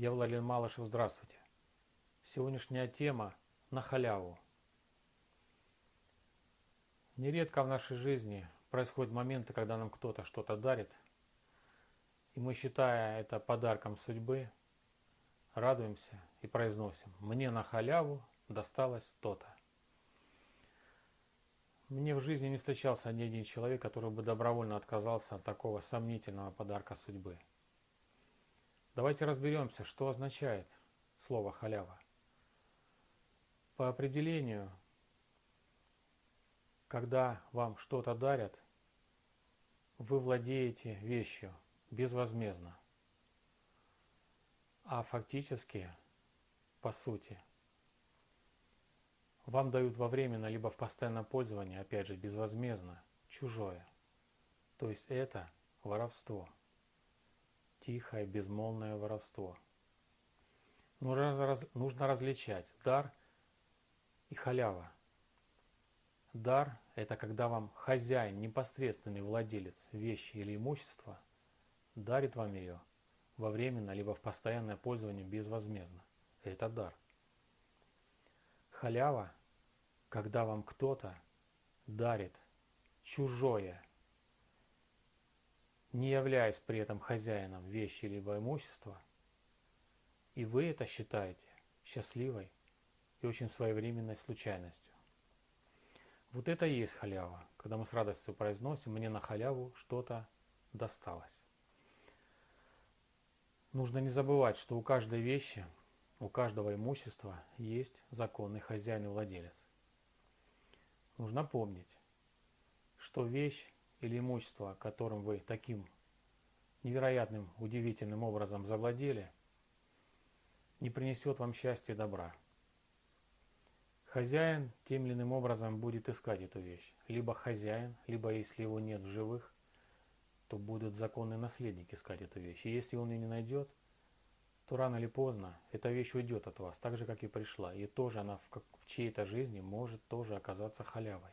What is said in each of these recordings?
Я Владимир Малышев, здравствуйте. Сегодняшняя тема на халяву. Нередко в нашей жизни происходят моменты, когда нам кто-то что-то дарит, и мы, считая это подарком судьбы, радуемся и произносим «Мне на халяву досталось то-то». Мне в жизни не встречался ни один человек, который бы добровольно отказался от такого сомнительного подарка судьбы. Давайте разберемся, что означает слово «халява». По определению, когда вам что-то дарят, вы владеете вещью безвозмездно. А фактически, по сути – вам дают во временно либо в постоянное пользование, опять же, безвозмездно, чужое. То есть это воровство. Тихое, безмолвное воровство. Нужно, раз, нужно различать дар и халява. Дар – это когда вам хозяин, непосредственный владелец вещи или имущества, дарит вам ее во временно либо в постоянное пользование безвозмездно. Это дар. Халява когда вам кто-то дарит чужое, не являясь при этом хозяином вещи либо имущества, и вы это считаете счастливой и очень своевременной случайностью. Вот это и есть халява, когда мы с радостью произносим, мне на халяву что-то досталось. Нужно не забывать, что у каждой вещи, у каждого имущества есть законный хозяин и владелец. Нужно помнить, что вещь или имущество, которым вы таким невероятным, удивительным образом завладели, не принесет вам счастья и добра. Хозяин тем или иным образом будет искать эту вещь. Либо хозяин, либо если его нет в живых, то будут законный наследник искать эту вещь. И если он ее не найдет, то рано или поздно эта вещь уйдет от вас, так же, как и пришла. И тоже она в, в чьей-то жизни может тоже оказаться халявой.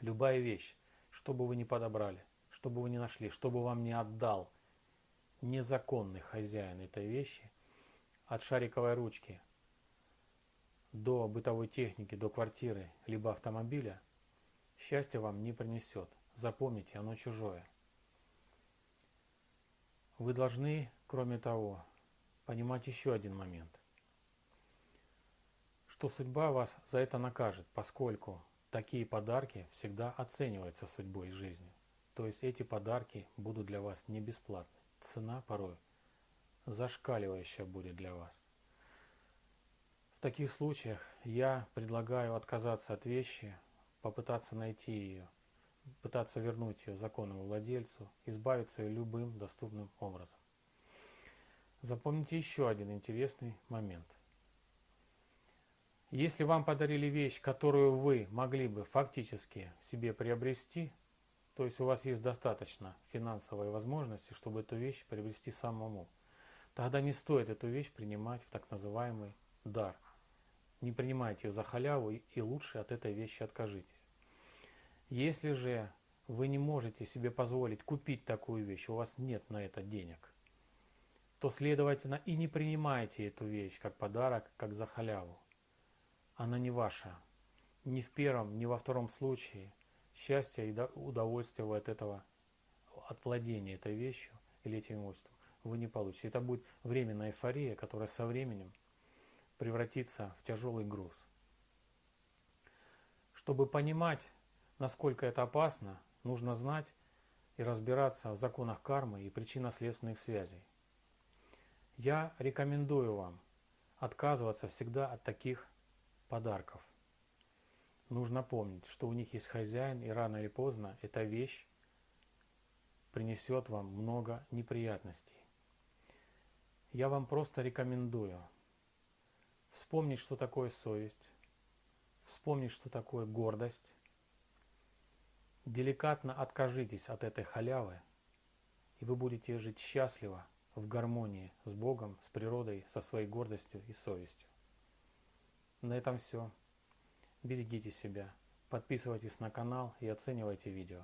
Любая вещь, что бы вы ни подобрали, что бы вы ни нашли, что бы вам не отдал незаконный хозяин этой вещи, от шариковой ручки до бытовой техники, до квартиры, либо автомобиля, счастье вам не принесет. Запомните, оно чужое. Вы должны, кроме того, понимать еще один момент. Что судьба вас за это накажет, поскольку такие подарки всегда оцениваются судьбой и жизнью. То есть эти подарки будут для вас не бесплатны. Цена порой зашкаливающая будет для вас. В таких случаях я предлагаю отказаться от вещи, попытаться найти ее, пытаться вернуть ее законному владельцу, избавиться ее любым доступным образом. Запомните еще один интересный момент. Если вам подарили вещь, которую вы могли бы фактически себе приобрести, то есть у вас есть достаточно финансовой возможности, чтобы эту вещь приобрести самому, тогда не стоит эту вещь принимать в так называемый дар. Не принимайте ее за халяву и лучше от этой вещи откажитесь. Если же вы не можете себе позволить купить такую вещь, у вас нет на это денег, то, следовательно, и не принимайте эту вещь как подарок, как за халяву. Она не ваша. Ни в первом, ни во втором случае счастье и удовольствие от этого, от владения этой вещью или этим имуществом вы не получите. Это будет временная эйфория, которая со временем превратится в тяжелый груз. Чтобы понимать, насколько это опасно, нужно знать и разбираться в законах кармы и причинно-следственных связей. Я рекомендую вам отказываться всегда от таких подарков. Нужно помнить, что у них есть хозяин, и рано или поздно эта вещь принесет вам много неприятностей. Я вам просто рекомендую вспомнить, что такое совесть, вспомнить, что такое гордость. Деликатно откажитесь от этой халявы, и вы будете жить счастливо – в гармонии с Богом, с природой, со своей гордостью и совестью. На этом все. Берегите себя, подписывайтесь на канал и оценивайте видео.